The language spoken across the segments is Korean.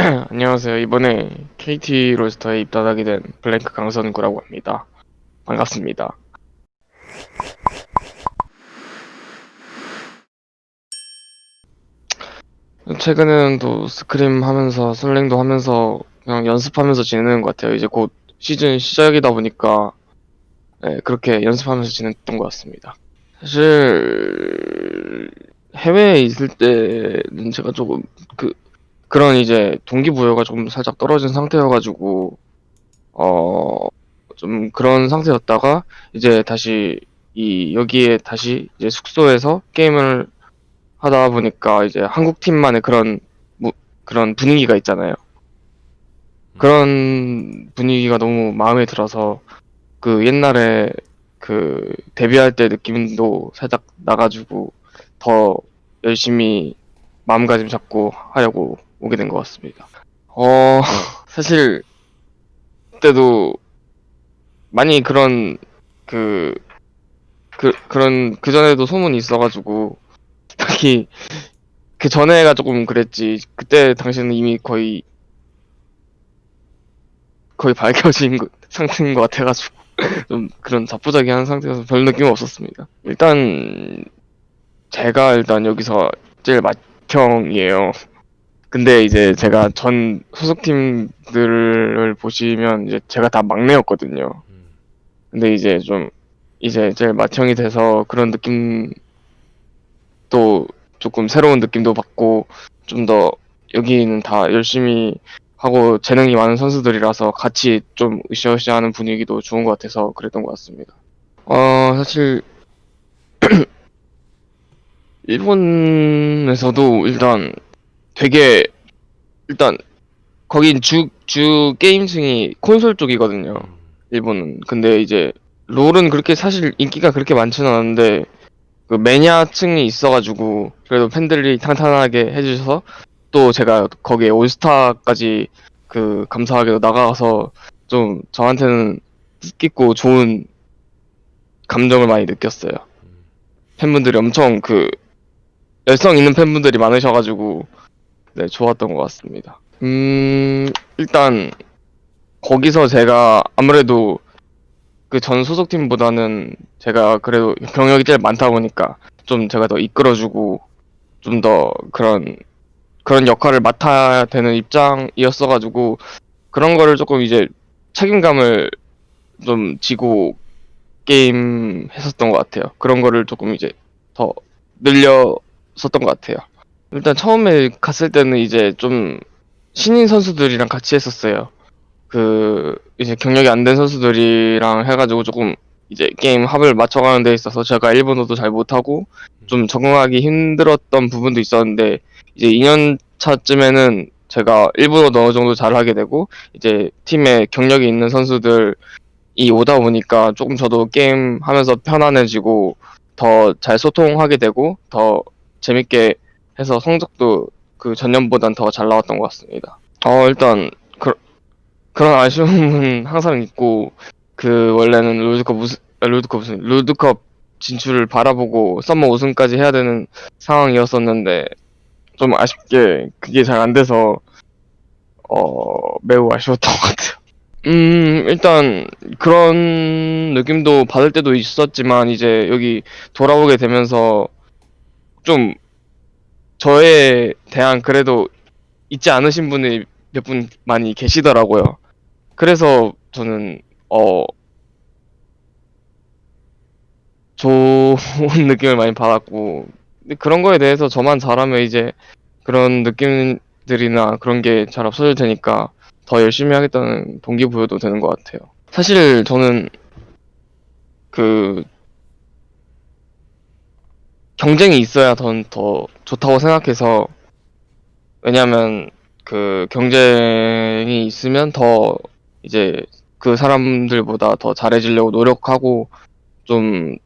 안녕하세요. 이번에 KT 롤스터에 입단하게 된 블랭크 강선구라고 합니다. 반갑습니다. 최근에는 또 스크림 하면서 슬랭도 하면서 그냥 연습하면서 지내는 것 같아요. 이제 곧 시즌 시작이다 보니까 네, 그렇게 연습하면서 지냈던 것 같습니다. 사실 해외에 있을 때는 제가 조금 그 그런 이제 동기부여가 좀 살짝 떨어진 상태여가지고 어 좀 그런 상태였다가 이제 다시 이 여기에 다시 이제 숙소에서 게임을 하다 보니까 이제 한국 팀만의 그런 무- 그런 분위기가 있잖아요. 그런 분위기가 너무 마음에 들어서 그 옛날에 그 데뷔할 때 느낌도 살짝 나가지고 더 열심히 마음가짐 잡고 하려고 오게 된 것 같습니다. 어, 사실 그때도 많이 그런 그, 그 그런 그 전에도 소문이 있어가지고 딱히 그 전에가 조금 그랬지 그때 당시에는 이미 거의 거의 밝혀진 거- 상태인 것 같아가지고 좀 그런 자포자기한 상태여서 별 느낌 없었습니다. 일단 제가 일단 여기서 제일 맏형이에요. 근데 이제 제가 전 소속팀들을 보시면 이제 제가 다 막내였거든요. 음. 근데 이제 좀 이제 제일 맏형이 돼서 그런 느낌도 조금 새로운 느낌도 받고 좀 더 여기는 다 열심히 하고 재능이 많은 선수들이라서 같이 좀 으쌰으쌰하는 분위기도 좋은 것 같아서 그랬던 것 같습니다. 어 사실 일본에서도 일단 되게 일단 거긴 주 주 게임층이 콘솔 쪽이거든요. 음. 일본은. 근데 이제 롤은 그렇게 사실 인기가 그렇게 많지는 않은데 그 매니아층이 있어가지고 그래도 팬들이 탄탄하게 해주셔서 또 제가 거기에 올스타까지 그 감사하게도 나가서 좀 저한테는 뜻깊고 좋은 감정을 많이 느꼈어요. 음. 팬분들이 엄청 그 열성 있는 팬분들이 많으셔가지고 네 좋았던 것 같습니다. 음 일단 거기서 제가 아무래도 그 전 소속팀보다는 제가 그래도 경력이 제일 많다 보니까 좀 제가 더 이끌어주고 좀 더 그런 그런 역할을 맡아야 되는 입장이었어가지고 그런 거를 조금 이제 책임감을 좀 지고 게임 했었던 것 같아요. 그런 거를 조금 이제 더 늘렸었던 것 같아요. 일단 처음에 갔을 때는 이제 좀 신인 선수들이랑 같이 했었어요. 그 이제 경력이 안 된 선수들이랑 해가지고 조금 이제 게임 합을 맞춰가는 데 있어서 제가 일본어도 잘 못하고 좀 적응하기 힘들었던 부분도 있었는데 이제 2년 차쯤에는 제가 일본어도 어느 정도 잘하게 되고 이제 팀에 경력이 있는 선수들이 오다 보니까 조금 저도 게임 하면서 편안해지고 더 잘 소통하게 되고 더 재밌게 해서 성적도 그 전년보단 더 잘 나왔던 것 같습니다. 어 일단 그, 그런 아쉬움은 항상 있고 그 원래는 롤드컵 우승 아, 롤드컵 우승 롤드컵 진출을 바라보고 썸머 우승까지 해야 되는 상황이었었는데 좀 아쉽게 그게 잘 안 돼서 어 매우 아쉬웠던 것 같아요. 음 일단 그런 느낌도 받을 때도 있었지만 이제 여기 돌아오게 되면서 좀 저에 대한 그래도 잊지 않으신 분이 몇 분 많이 계시더라고요. 그래서 저는 어 좋은 느낌을 많이 받았고 그런 거에 대해서 저만 잘하면 이제 그런 느낌들이나 그런 게 잘 없어질 테니까 더 열심히 하겠다는 동기부여도 되는 것 같아요. 사실 저는 그 경쟁이 있어야 더, 더 좋다고 생각해서 왜냐면 그 경쟁이 있으면 더 이제 그 사람들보다 더 잘해지려고 노력하고 좀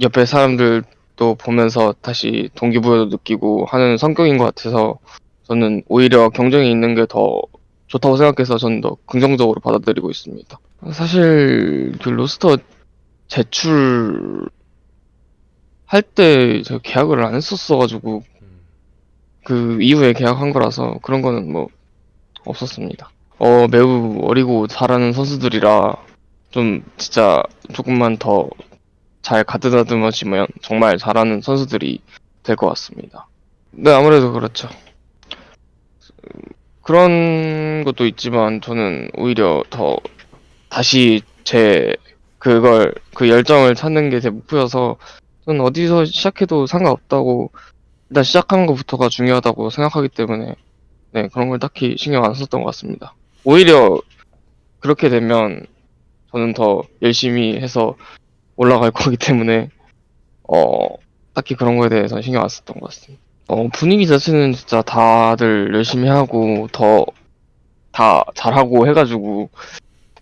옆에 사람들도 보면서 다시 동기부여도 느끼고 하는 성격인 것 같아서 저는 오히려 경쟁이 있는 게 더 좋다고 생각해서 저는 더 긍정적으로 받아들이고 있습니다. 사실 그 로스터 제출 할 때 제가 계약을 안 했었어가지고 음. 그 이후에 계약한 거라서 그런 거는 뭐 없었습니다. 어, 매우 어리고 잘하는 선수들이라 좀 진짜 조금만 더 잘 가드다듬어지면 정말 잘하는 선수들이 될 것 같습니다. 네, 아무래도 그렇죠. 그런 것도 있지만 저는 오히려 더 다시 제 그걸 그 열정을 찾는 게 제 목표여서 저는 어디서 시작해도 상관없다고 일단 시작하는 것부터가 중요하다고 생각하기 때문에 네 그런 걸 딱히 신경 안 썼던 것 같습니다. 오히려 그렇게 되면 저는 더 열심히 해서 올라갈 거기 때문에 어 딱히 그런 거에 대해서 신경 안 썼던 것 같습니다. 어 분위기 자체는 진짜 다들 열심히 하고 더 다 잘하고 해가지고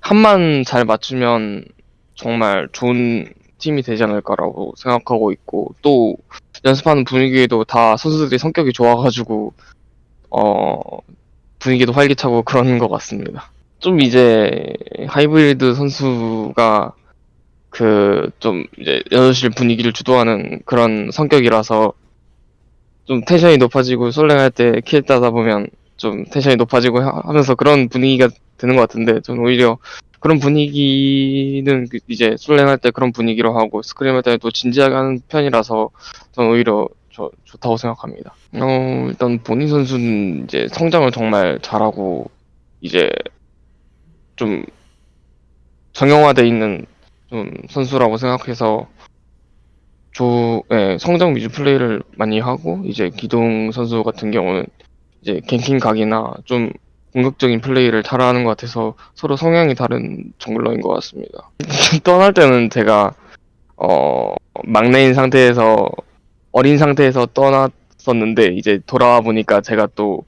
한만 잘 맞추면 정말 좋은 팀이 되지 않을까라고 생각하고 있고 또 연습하는 분위기에도 다 선수들이 성격이 좋아가지고 어 분위기도 활기차고 그런 것 같습니다. 좀 이제 하이브리드 선수가 그 좀 이제 연습실 분위기를 주도하는 그런 성격이라서 좀 텐션이 높아지고 솔랭할 때 킬 따다 보면 좀 텐션이 높아지고 하- 하면서 그런 분위기가 드는 것 같은데 저는 오히려 그런 분위기는 그 이제 솔랭할 때 그런 분위기로 하고 스크림 할 때는 또 진지하게 하는 편이라서 저는 오히려 저, 좋다고 생각합니다. 어, 일단 본인 선수는 이제 성장을 정말 잘하고 이제 좀 정형화돼 있는 좀 선수라고 생각해서 조, 예, 성장 위주 플레이를 많이 하고 이제 기동 선수 같은 경우는 이제 갱킹 각이나 좀 공격적인 플레이를 잘하는 것 같아서 서로 성향이 다른 정글러인 것 같습니다. 떠날 때는 제가 어 막내인 상태에서 어린 상태에서 떠났었는데 이제 돌아와 보니까 제가 또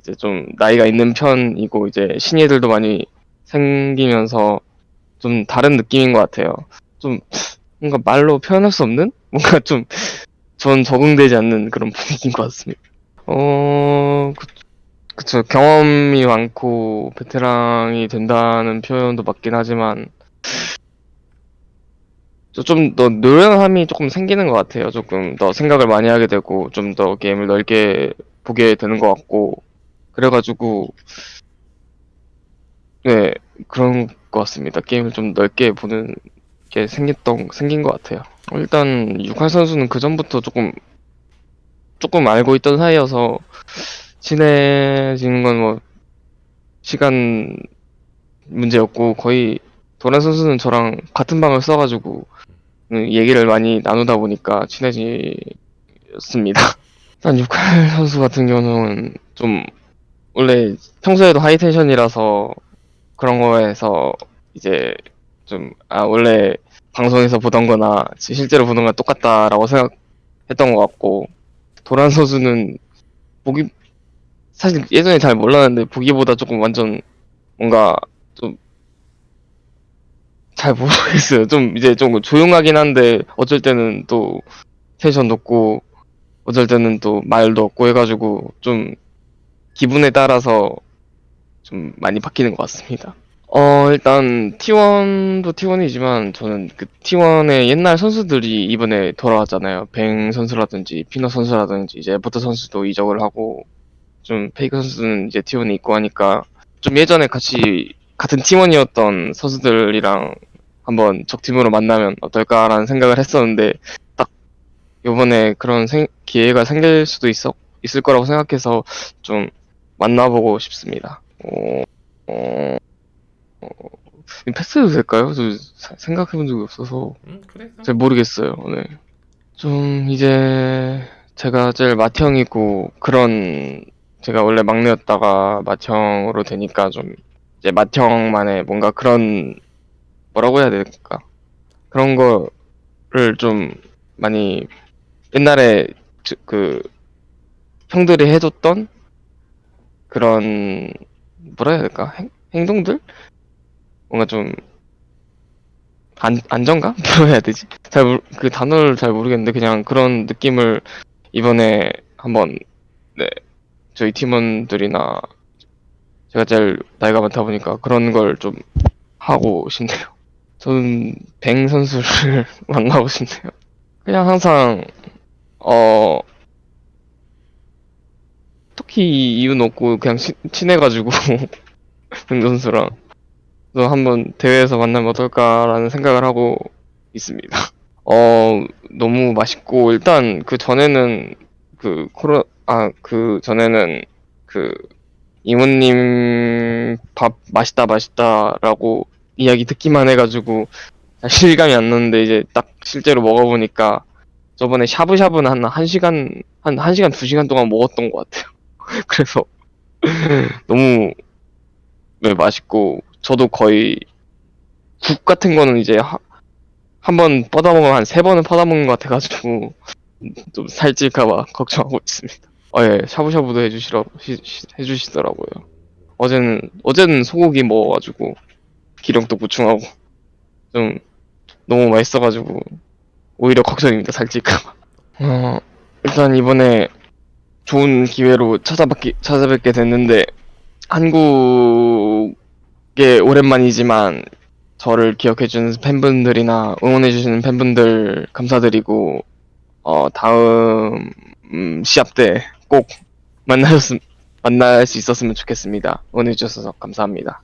이제 좀 나이가 있는 편이고 이제 신예들도 많이 생기면서 좀 다른 느낌인 것 같아요. 좀 뭔가 말로 표현할 수 없는 뭔가 좀 전 적응되지 않는 그런 분위기인 것 같습니다. 어, 그, 그쵸. 경험이 많고 베테랑이 된다는 표현도 맞긴 하지만 좀 더 노련함이 조금 생기는 것 같아요. 조금 더 생각을 많이 하게 되고 좀 더 게임을 넓게 보게 되는 것 같고 그래가지고 네 그런 것 같습니다. 게임을 좀 넓게 보는 게 생겼던 생긴 것 같아요. 어, 일단 육할 선수는 그 전부터 조금 조금 알고 있던 사이여서 친해지는 건 뭐 시간 문제였고 거의 도란 선수는 저랑 같은 방을 써가지고 음, 얘기를 많이 나누다 보니까 친해졌습니다. 일단 육할 선수 같은 경우는 좀 원래 평소에도 high tension이라서 그런 거에서 이제 좀 아 원래 방송에서 보던 거나 실제로 보는 거랑 똑같다라고 생각했던 것 같고 도란 선수는 보기 사실 예전에 잘 몰랐는데 보기보다 조금 완전 뭔가 좀 잘 모르겠어요. 좀 이제 좀 조용하긴 한데 어쩔 때는 또 텐션 높고 어쩔 때는 또 말도 없고 해가지고 좀 기분에 따라서 좀 많이 바뀌는 것 같습니다. 어 일단 T1도 T1이지만 저는 그 T1의 옛날 선수들이 이번에 돌아왔잖아요. 뱅 선수라든지 피너 선수라든지 이제 버터 선수도 이적을 하고 좀 페이크 선수는 이제 T1에 있고 하니까 좀 예전에 같이 같은 T1이었던 선수들이랑 한번 적팀으로 만나면 어떨까라는 생각을 했었는데 딱 요번에 그런 생- 기회가 생길 수도 있어 있을 거라고 생각해서 좀 만나보고 싶습니다. 어, 어, 어, 패스해도 될까요? 저 사- 생각해본 적이 없어서 음 그래. 잘 모르겠어요. 네. 좀 이제 제가 제일 맏형이고 그런 제가 원래 막내였다가 맏형으로 되니까 좀 이제 맏형만의 뭔가 그런 뭐라고 해야 될까? 그런 거를 좀 많이 옛날에 저- 그 형들이 해줬던 그런 뭐라 해야 될까? 행, 행동들? 뭔가 좀 안, 안정감? 뭐라 해야 되지? 잘, 그 단어를 잘 모르겠는데, 그냥 그런 느낌을 이번에 한번, 네, 저희 팀원들이나, 제가 제일 나이가 많다 보니까 그런 걸 좀 하고 싶네요. 저는 뱅 선수를 만나고 싶네요. 그냥 항상, 어, 특히 이유는 없고 그냥 친, 친해가지고 병 선수랑 그래서 한번 대회에서 만나면 어떨까라는 생각을 하고 있습니다. 어 너무 맛있고 일단 그 전에는 그 코로 아 그 전에는 그 이모님 밥 맛있다 맛있다라고 이야기 듣기만 해가지고 잘 실감이 안 나는데 이제 딱 실제로 먹어보니까 저번에 샤브샤브는 한 1시간 한 1시간 2시간 동안 먹었던 것 같아요. 그래서 너무 네, 맛있고 저도 거의 국 같은 거는 이제 한번 뻗어먹으면 한 세 번은 퍼다 먹는 것 같아가지고 좀 살찔까봐 걱정하고 있습니다. 어, 예, 샤브샤브도 해주시라, 시- 시- 해주시더라고요. 어제는, 어제는 소고기 먹어가지고 기름도 보충하고 좀 너무 맛있어가지고 오히려 걱정입니다, 살찔까봐. 어, 일단 이번에 좋은 기회로 찾아뵙기, 찾아뵙게 됐는데 한국에 오랜만이지만 저를 기억해주는 팬분들이나 응원해주시는 팬분들 감사드리고 어 다음 음, 시합 때 꼭 만나셨음 만날 수 있었으면 좋겠습니다. 응원해 주셔서 감사합니다.